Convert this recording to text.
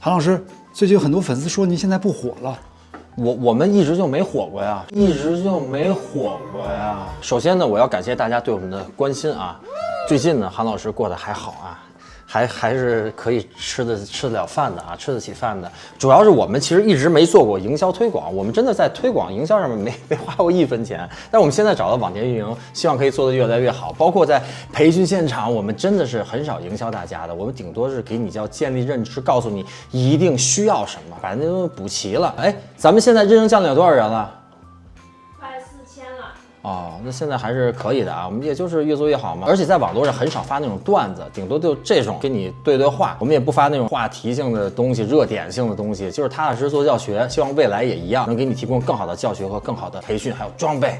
韩老师，最近有很多粉丝说您现在不火了，我我们一直就没火过呀，一直就没火过呀。首先呢，我要感谢大家对我们的关心啊。最近呢，韩老师过得还好啊。还还是可以吃的吃得了饭的啊，吃得起饭的。主要是我们其实一直没做过营销推广，我们真的在推广营销上面没没花过一分钱。但我们现在找到网店运营，希望可以做得越来越好。包括在培训现场，我们真的是很少营销大家的，我们顶多是给你叫建立认知，告诉你一定需要什么，把那东西补齐了。哎，咱们现在认证教练有多少人了？四千了哦，那现在还是可以的啊，我们也就是越做越好嘛。而且在网络上很少发那种段子，顶多就这种跟你对对话。我们也不发那种话题性的东西、热点性的东西，就是踏踏实实做教学。希望未来也一样，能给你提供更好的教学和更好的培训，还有装备。